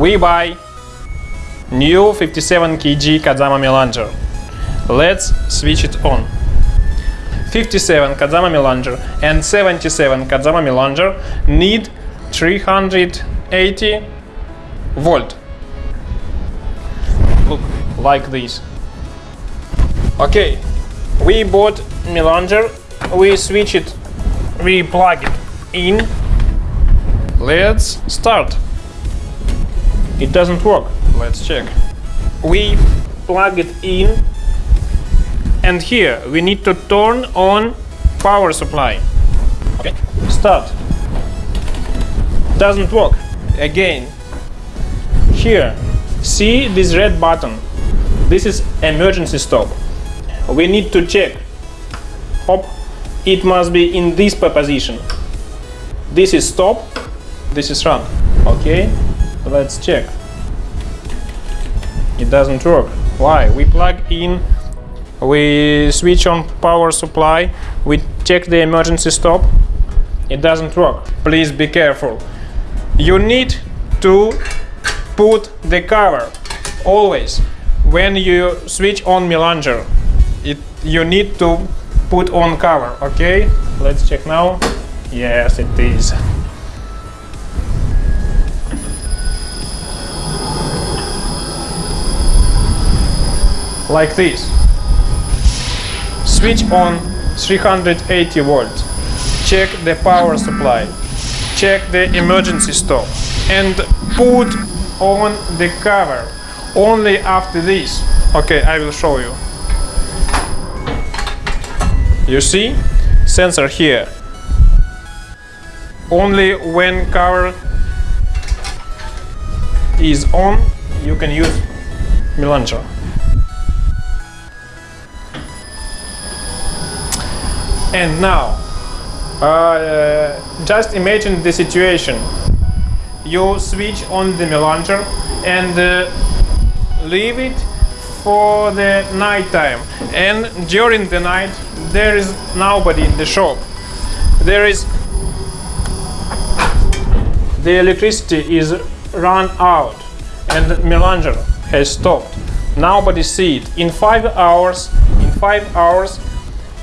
we buy new 57 kg Kadzama Melanger. Let's switch it on. 57 Kadzama Melanger and 77 Kadzama Melanger need 380 volt. Look, like this. Okay, we bought Melanger, we switch it, we plug it in. Let's start. It doesn't work. Let's check. We plug it in and here we need to turn on power supply. Okay, start. Doesn't work. Again. Here, see this red button. This is emergency stop. We need to check. Hop. It must be in this position. This is stop. This is run. Okay, let's check. It doesn't work. Why? We plug in we switch on power supply, we check the emergency stop, it doesn't work. Please be careful. You need to put the cover always when you switch on Melanger. It, you need to put on cover, okay? Let's check now. Yes, it is. Like this. Switch on 380 volt. Check the power supply. Check the emergency stop. And put on the cover. Only after this. Okay I will show you. You see? Sensor here. Only when cover is on you can use Melanger And now, uh, just imagine the situation. You switch on the melanger and uh, leave it for the night time. And during the night, there is nobody in the shop. There is the electricity is run out and melanger has stopped. Nobody see it. In five hours, in five hours,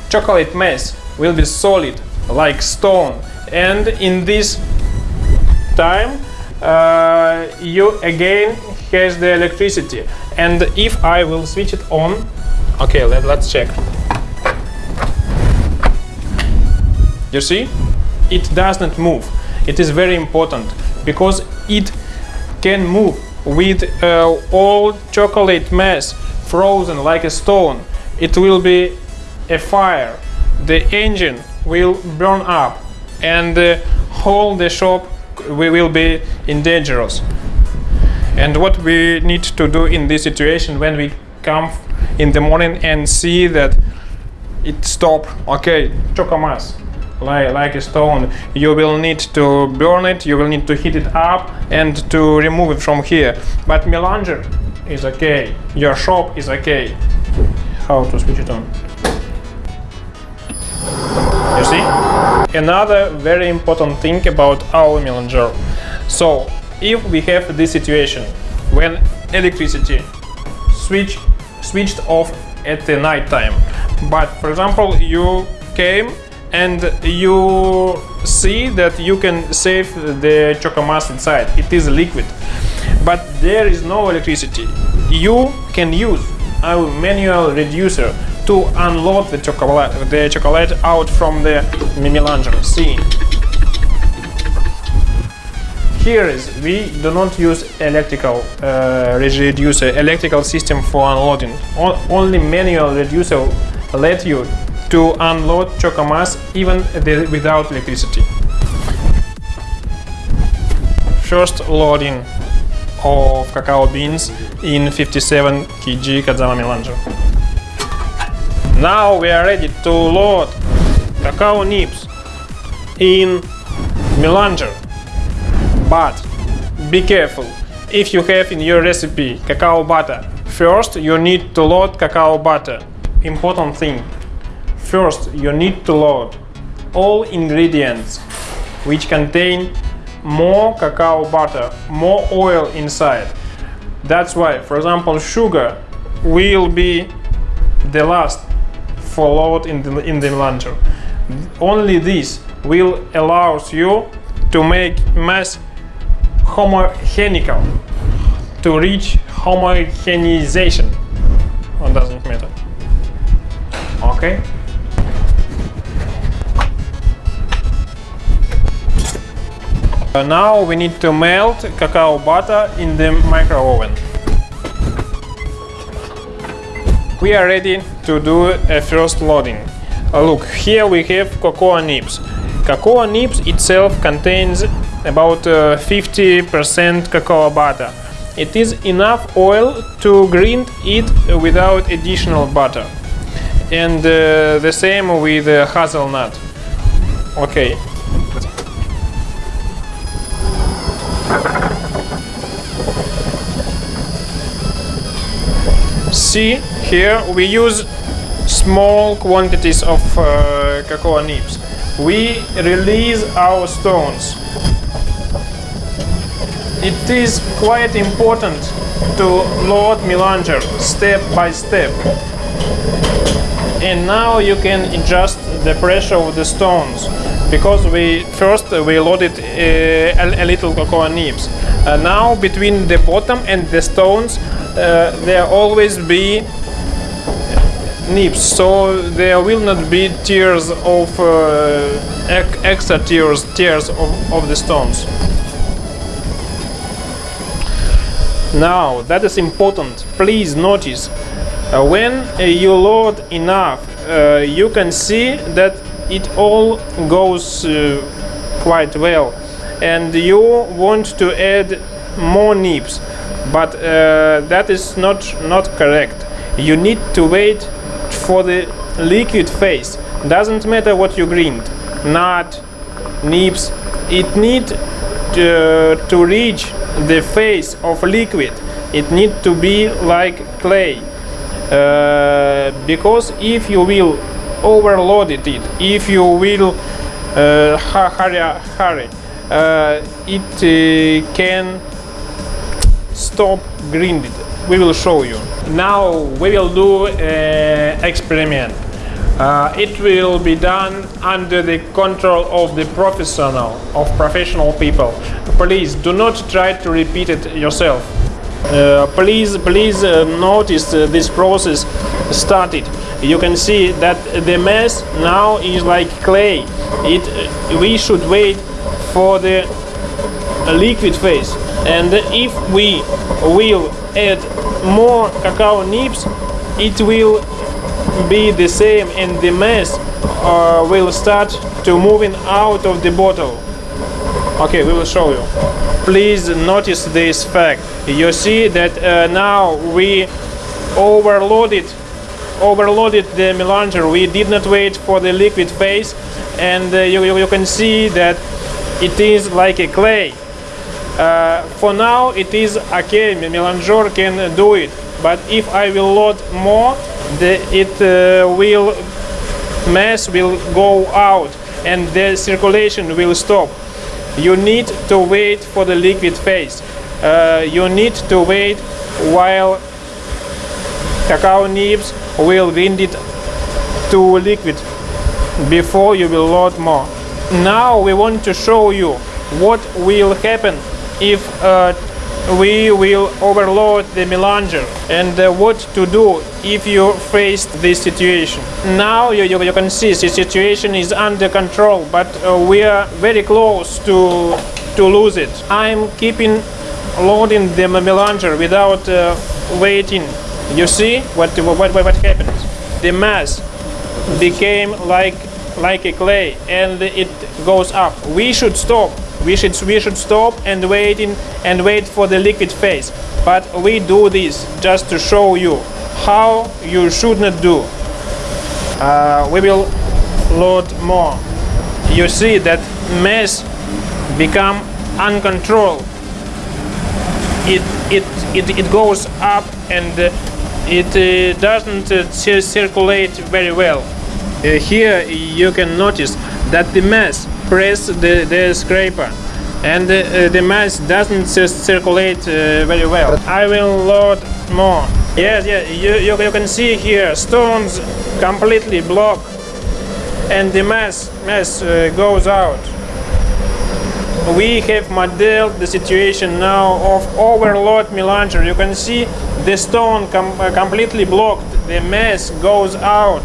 chocolate mass will be solid like stone. And in this time uh, you again has the electricity. And if I will switch it on okay let, let's check. You see? It does not move. It is very important because it can move with uh, all chocolate mass frozen like a stone. It will be a fire the engine will burn up and uh, whole the shop will be in dangerous. And what we need to do in this situation when we come in the morning and see that it stop okay chocomass like, like a stone you will need to burn it you will need to heat it up and to remove it from here. But melanger is okay your shop is okay. How to switch it on see? Another very important thing about our melanger. So, if we have this situation when electricity switch switched off at the night time, but for example you came and you see that you can save the chocomass inside, it is liquid, but there is no electricity. You can use our manual reducer to unload the chocolate, the chocolate out from the melanger. See. Here is we do not use electrical uh, reducer, electrical system for unloading. O only manual reducer let you to unload chocomass even the, without electricity. First loading of cacao beans in 57 kg Kadzama Melanger. Now we are ready to load cacao nibs in melanger. But be careful, if you have in your recipe cacao butter, first you need to load cacao butter. Important thing, first you need to load all ingredients which contain more cacao butter, more oil inside. That's why, for example, sugar will be the last for load in the, in the melanger. Only this will allows you to make mass homogenical, to reach homogenization. It doesn't matter. Okay. Now we need to melt cacao butter in the micro oven. We are ready to do a first loading. Uh, look, here we have cocoa nibs. Cocoa nibs itself contains about 50% uh, cacao butter. It is enough oil to grind it without additional butter. And uh, the same with hazelnut. Okay, See, here we use small quantities of uh, cocoa nibs. We release our stones. It is quite important to load melanger step by step. And now you can adjust the pressure of the stones because we first we loaded uh, a, a, little cocoa nibs. Uh, now between the bottom and the stones there always be nibs, so there will not be tears of uh, extra tears, tears of, of the stones. Now that is important. Please notice uh, when uh, you load enough, uh, you can see that it all goes uh, quite well, and you want to add more nibs but uh, that is not not correct. You need to wait for the liquid phase. Doesn't matter what you grind. Not nibs it need to, to reach the phase of liquid. It need to be like clay. Uh, because if you will overload it if you will uh, hurry, hurry uh, it uh, can stop grinded. We will show you. Now we will do an experiment. Uh, it will be done under the control of the professional, of professional people. Please do not try to repeat it yourself. Uh, please, please uh, notice uh, this process started. You can see that the mass now is like clay. It, uh, we should wait for the liquid phase. And if we will add more cacao nibs it will be the same and the mass uh, will start to moving out of the bottle. Okay we will show you. Please notice this fact. You see that uh, now we overloaded overloaded the melanger. We did not wait for the liquid phase and uh, you, you can see that it is like a clay uh, for now it is okay, Melanger can do it, but if I will load more, the, it uh, will mass will go out and the circulation will stop. You need to wait for the liquid phase. Uh, you need to wait while cacao nibs will grind it to liquid before you will load more. Now we want to show you what will happen if uh, we will overload the melanger and uh, what to do if you face this situation. Now you, you, you, can see the situation is under control but uh, we are very close to, to lose it. I'm keeping loading the melanger without uh, waiting. You see what, what, what, what happened? The mass became like, like a clay and it goes up. We should stop we should we should stop and waiting and wait for the liquid phase. But we do this just to show you how you should not do. Uh, we will load more. You see that mass become uncontrolled. It it it, it goes up and uh, it uh, doesn't uh, circulate very well. Uh, here you can notice that the mass press the, the scraper and uh, the mass doesn't cir- circulate uh, very well. I will load more. Yes, yeah, you, you, you can see here stones completely block and the mass mass uh, goes out. We have modeled the situation now of overload melanger. You can see the stone com- uh, completely blocked. The mass goes out.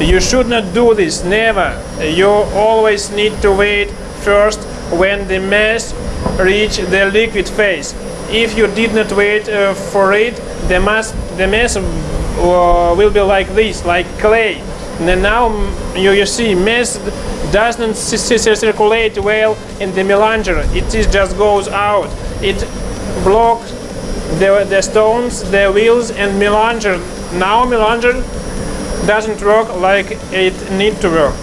You should not do this, never. You always need to wait first when the mass reach the liquid phase. If you did not wait uh, for it, the mass the mass uh, will be like this, like clay. And now mm, you, you see mass doesn't circulate well in the melanger. It just goes out. It blocks the, the stones, the wheels and melanger. Now melanger doesn't work like it need to work.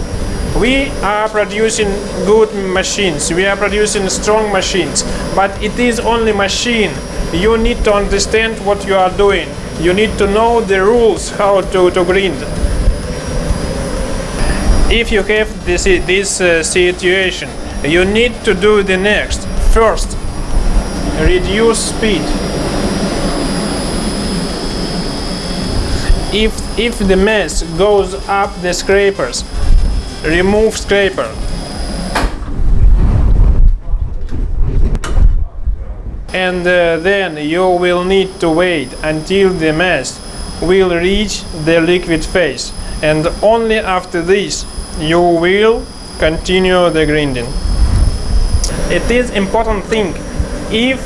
We are producing good machines. We are producing strong machines, but it is only machine. You need to understand what you are doing. You need to know the rules how to, to grind. If you have this, this uh, situation, you need to do the next. First, reduce speed. If, if the mass goes up the scrapers, remove scraper. And uh, then you will need to wait until the mass will reach the liquid phase. And only after this you will continue the grinding. It is important thing if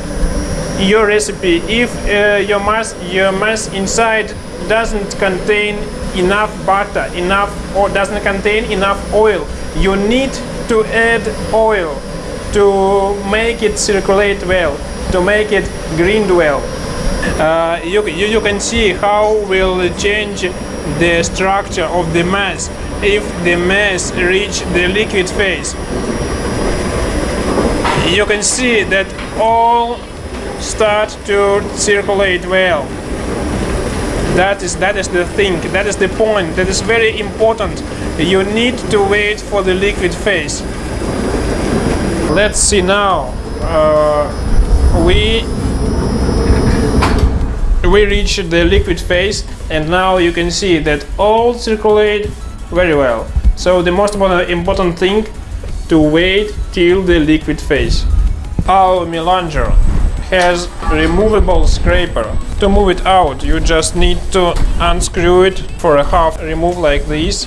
your recipe, if uh, your mass your mass inside doesn't contain enough butter, enough or doesn't contain enough oil, you need to add oil to make it circulate well, to make it grind well. Uh, you, you, you can see how will change the structure of the mass if the mass reach the liquid phase. You can see that all start to circulate well. That is that is the thing. That is the point. That is very important. You need to wait for the liquid phase. Let's see now. Uh, we we reach the liquid phase, and now you can see that all circulate very well. So the most important thing to wait till the liquid phase. Our melanger has removable scraper. To move it out, you just need to unscrew it for a half remove like this,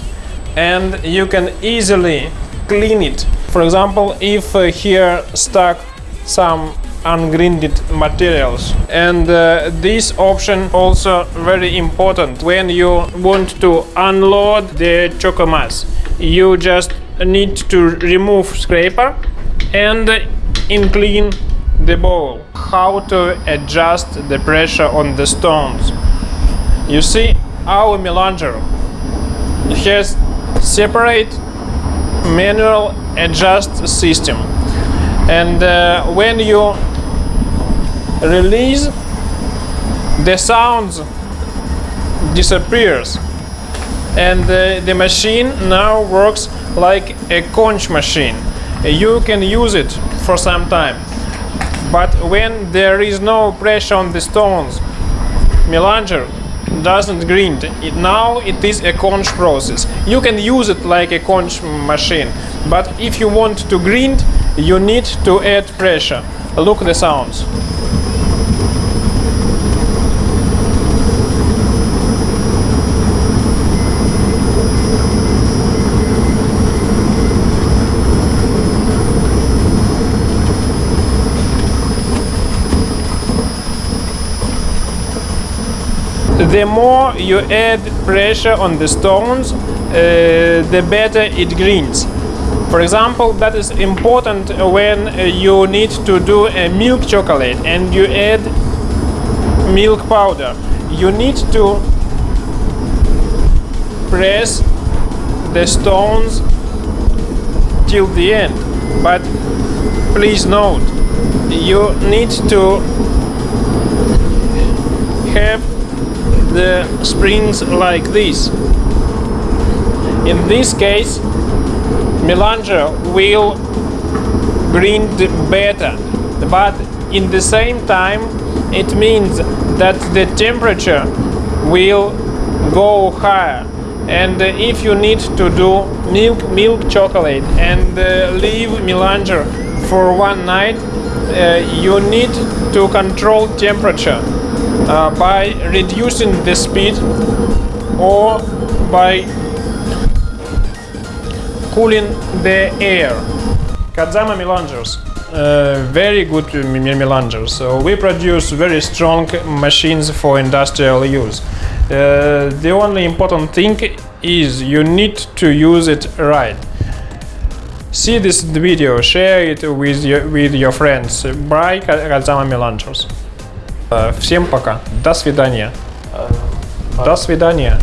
and you can easily clean it. For example, if uh, here stuck some ungrinded materials and uh, this option also very important when you want to unload the chocomass you just need to remove scraper and in clean the bowl how to adjust the pressure on the stones. You see our melanger has separate manual adjust system. And uh, when you release the sounds disappears. And uh, the machine now works like a conch machine. You can use it for some time but when there is no pressure on the stones melanger doesn't grind. It now it is a conch process. You can use it like a conch machine but if you want to grind you need to add pressure. Look the sounds the more you add pressure on the stones, uh, the better it grinds. For example, that is important when uh, you need to do a milk chocolate and you add milk powder. You need to press the stones till the end. But please note, you need to have the springs like this. In this case, melanger will grind better. But in the same time, it means that the temperature will go higher. And if you need to do milk milk chocolate and uh, leave melanger for one night, uh, you need to control temperature uh, by reducing the speed or by cooling the air. Kadzama melangers. Uh, very good m- melangers. So we produce very strong machines for industrial use. Uh, the only important thing is you need to use it right. See this video, share it with your, with your friends. Buy Kadzama melangers. Uh, всем пока. До свидания. До свидания.